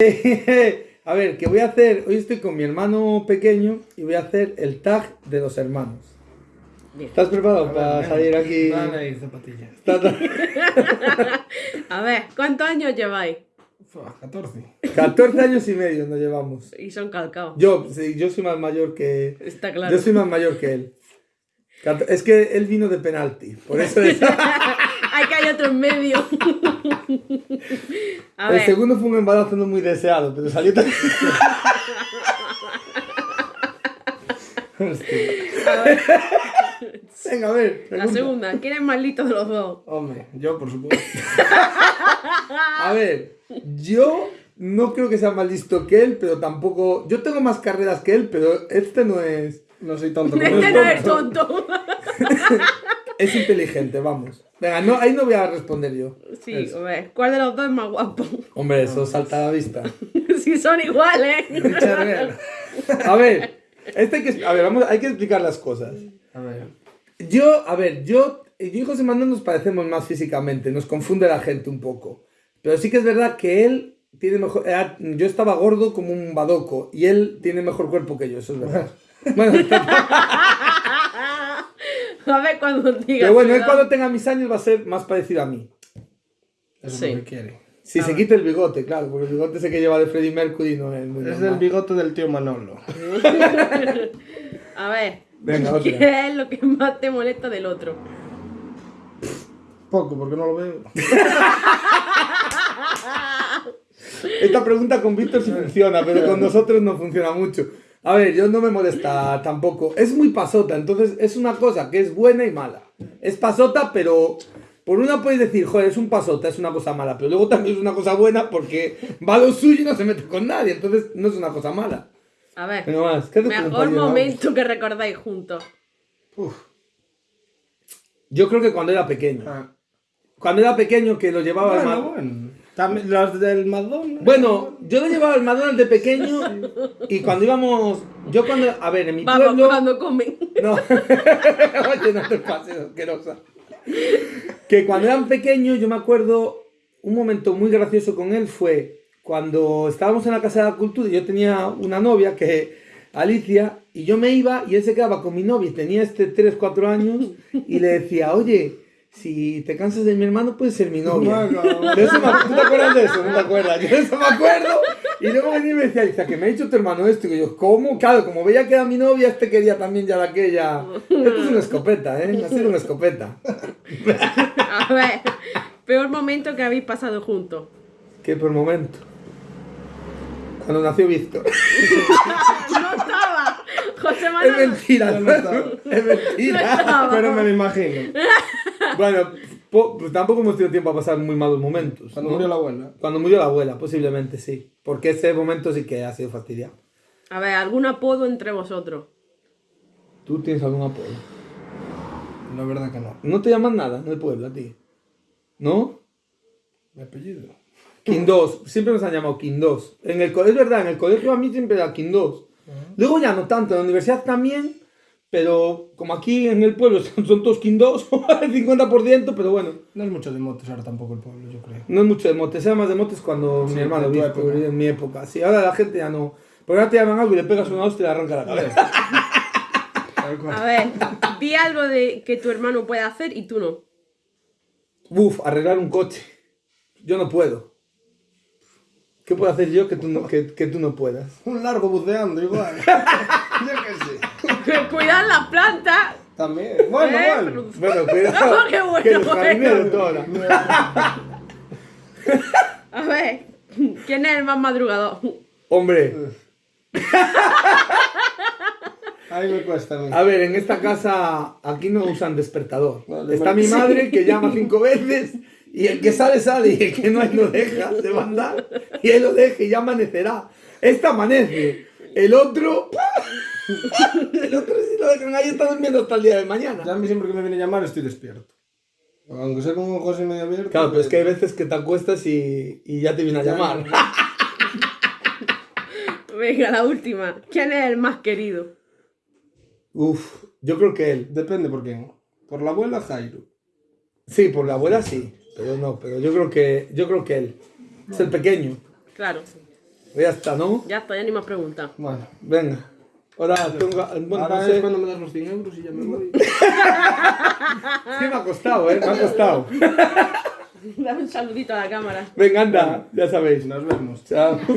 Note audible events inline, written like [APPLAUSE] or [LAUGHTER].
[LAUGHS] A ver, ¿qué voy a hacer? Hoy estoy con mi hermano pequeño y voy a hacer el tag de los hermanos. Bien. ¿Estás preparado para salir aquí? Ahí, zapatillas. [LAUGHS] A ver, ¿cuántos años lleváis? Fua, 14. 14 años y medio nos llevamos. Y son calcados. Yo, sí, yo soy más mayor que... Está claro. Yo soy más mayor que él. Es que él vino de penalti, por eso es... [LAUGHS] Hay que hay otro en medio. [LAUGHS] A El segundo fue un embarazo no muy deseado, pero salió tan... a ver, Venga, a ver. la segunda. ¿Quién es más listo de los dos? Hombre, yo por supuesto. A ver, yo no creo que sea más listo que él, pero tampoco... Yo tengo más carreras que él, pero este no es... No soy tonto Este él. no es tonto. [LAUGHS] Es inteligente, vamos. Venga, no, ahí no voy a responder yo. Sí, a ver, ¿cuál de los dos es más guapo? Hombre, eso salta a la vista. [LAUGHS] si son iguales. A ver, este hay que, a ver, vamos, hay que explicar las cosas. A ver. Yo, a ver, yo, yo y José Manuel nos parecemos más físicamente, nos confunde la gente un poco. Pero sí que es verdad que él tiene mejor... era- yo estaba gordo como un badoco y él tiene mejor cuerpo que yo, eso es verdad. [LAUGHS] Bueno, [LAUGHS] [LAUGHS] A ver cuando digas. pero bueno, él cuando tenga mis años va a ser más parecido a mí. Eso Sí. es lo que quiere. Si se quita el bigote, claro, porque el bigote ese que lleva de Freddie Mercury no es muy Es normal. el bigote del tío Manolo. [LAUGHS] A ver, Venga, otra. ¿qué es lo que más te molesta del otro? Poco, porque no lo veo. [LAUGHS] Esta pregunta con Víctor sí funciona, pero con nosotros no funciona mucho. A ver, yo no me molesta tampoco. Es muy pasota, entonces es una cosa que es buena y mala. Es pasota, pero por una puedes decir, joder, es un pasota, es una cosa mala, pero luego también es una cosa buena porque va a lo suyo y no se mete con nadie, entonces no es una cosa mala. A ver, Venga más, ¿qué mejor momento que recordáis juntos. Uf. Yo creo que cuando era pequeño. Ah. Cuando era pequeño que lo llevaba al Bueno, mar- bueno. También las del McDonald's. Bueno, yo lo llevaba al McDonald's de pequeño y cuando íbamos, yo cuando, a ver, en mi Vamos, pueblo... cuando comen. No, [LAUGHS] oye, no te pases, asquerosa. Que cuando eran pequeños, yo me acuerdo, un momento muy gracioso con él fue cuando estábamos en la Casa de la Cultura y yo tenía una novia que, Alicia, y yo me iba y él se quedaba con mi novia y tenía este 3, 4 años y le decía, oye, si te cansas de mi hermano, puedes ser mi novia. Venga, De eso me- ¿Tú te acuerdas de eso? ¿No te acuerdas? Yo de eso me acuerdo. Y luego venía y me decía, Alicia, que me ha dicho tu hermano esto. Y yo, ¿cómo? Claro, como veía que era mi novia, este quería también ya de aquella. Esto es una escopeta, ¿eh? Ha sido una escopeta. A ver, peor momento que habéis pasado juntos. Que por momento. Cuando nació Víctor. No estaba. José Es Manuel. mentira, Yo ¿no? no estaba. Es mentira. estaba. Pero me lo imagino. Bueno, po- pues tampoco hemos tenido tiempo a pasar muy malos momentos. Cuando ¿no? murió la abuela. Cuando murió la abuela, posiblemente sí. Porque ese momento sí que ha sido fastidiado. A ver, ¿algún apodo entre vosotros? ¿Tú tienes algún apodo? La verdad que no. No te llaman nada en el pueblo a ti. ¿No? Mi apellido. King 2. Siempre nos han llamado King 2. En el, es verdad, en el colegio a mí siempre era King 2. Luego ya no tanto, en la universidad también. Pero como aquí en el pueblo [LAUGHS] son, todos King 2, el 50%, pero bueno. No es mucho de motos ahora tampoco el pueblo, yo creo. No es mucho de motes, era más de motes cuando Sí, mi hermano época. en mi época. Sí, ahora la gente ya no. Porque ahora te llaman algo y le pegas una hostia y le arranca la cabeza. [LAUGHS] A ver, di algo de que tu hermano puede hacer y tú no. Uf, arreglar un coche. Yo no puedo. ¿Qué puedo hacer yo que tú no, que, que tú no puedas? Un largo buceando igual. [LAUGHS] yo qué sé. Que [LAUGHS] Cuidar las plantas. También. Bueno, Eh, bueno. Bueno, [LAUGHS] cuidado. Oh, qué bueno, que los bueno. toda. [LAUGHS] A ver, ¿quién es el más madrugador? Hombre, Ahí me cuesta a mí. a ver, en esta casa aquí no usan despertador. Vale, Está mi madre que llama cinco veces y el que sale sale y el que no lo deja, se va a andar y él lo deja y ya amanecerá. Este amanece, el otro, [LAUGHS] el otro si lo dejan ahí está durmiendo hasta el día de mañana. Ya a mí siempre que me viene a llamar estoy despierto. Aunque sea con un ojo así medio abierto. Claro, pero es que hay veces que te acuestas y, y ya te viene a llamar. [LAUGHS] Venga, la última. ¿Quién es el más querido? Uf, yo creo que él. Depende por quién. Por la abuela Jairo. Sí, por la abuela sí, pero no, pero yo creo que yo creo que él. Es el pequeño. Claro. Pues ya está, ¿no? Ya está, ya ni más preguntas. Vale. Venga. Ahora tengo. Bueno, Ahora no es sé. cuando me das los 100 euros y ya me voy. [LAUGHS] Es que me ha costado, ¿eh? Me ha costado. [LAUGHS] Dame un saludito a la cámara. Venga, anda, ya sabéis. Nos vemos. Chao. [LAUGHS]